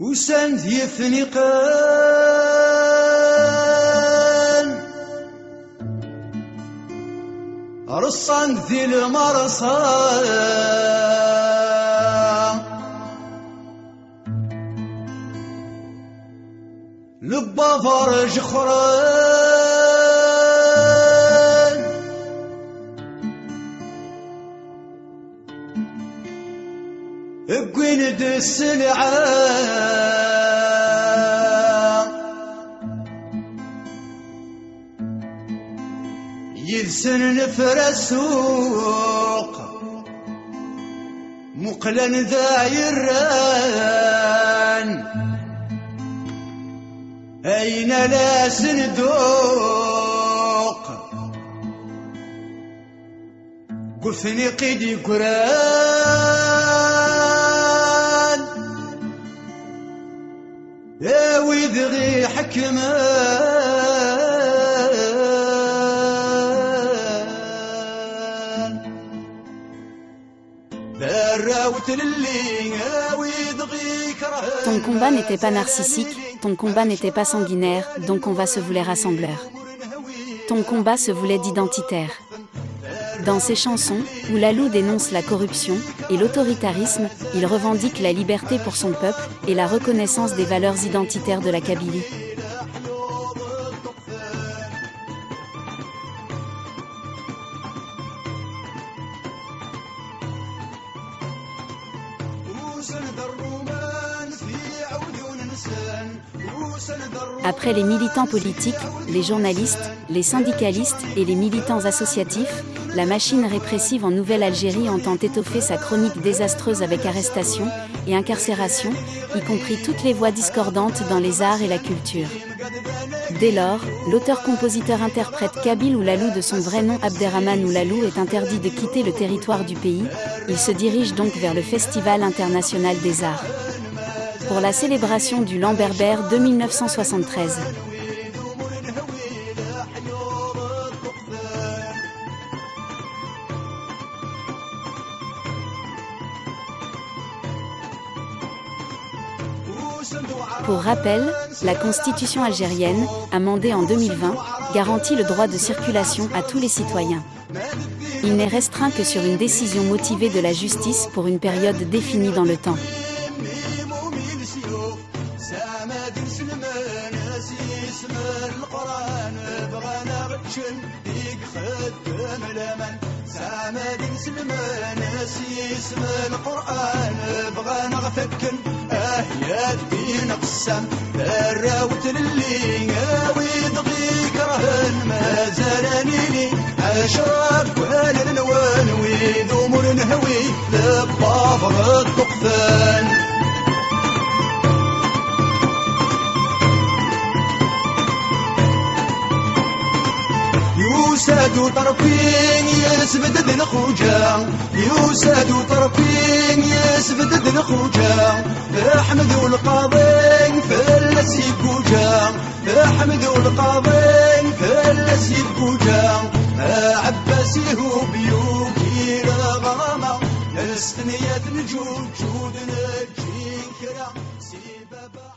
وسان ذيفني قان رصان ذي المرصا لبا فرج خران اقوين دس يلسن نفر السوق مقلا ذا يران أين لا صندوق؟ قفني قيدي قران. يا ويدغي حكمان ذراوت للي يا ويدغي كرهان Ton combat n'était pas narcissique, ton combat n'était pas sanguinaire, donc on va se voulait rassembleur. Ton combat se voulait d'identitaire. Dans ses chansons, où Lalou dénonce la corruption et l'autoritarisme, il revendique la liberté pour son peuple et la reconnaissance des valeurs identitaires de la Kabylie. Après les militants politiques, les journalistes, les syndicalistes et les militants associatifs, la machine répressive en Nouvelle-Algérie entend étoffer sa chronique désastreuse avec arrestation et incarcération, y compris toutes les voix discordantes dans les arts et la culture. Dès lors, l'auteur-compositeur-interprète Kabil Oulalou de son vrai nom Abderrahman Oulalou est interdit de quitter le territoire du pays, il se dirige donc vers le Festival international des arts. Pour la célébration du Lamberbert de 1973. Pour rappel, la constitution algérienne, amendée en 2020, garantit le droit de circulation à tous les citoyens. Il n'est restreint que sur une décision motivée de la justice pour une période définie dans le temps. سامد سلمان اسم القرآن بغى نغفكن اه يا قسم الراوت للي ويدغي كرهن ما زالني لي. عشرات وهل النوان ويدوم نهوي للطافر الطقفان يوساد طرفين يسبد ذن خوجا يوساد طرفين يسبد ذن خوجا احمد والقاضي كلس يبقوا جام حمد والقاضين كلس يبقوا جام عباسي هو بيوكي الغرامة السنية نجوم جود نجين كرا سيبابا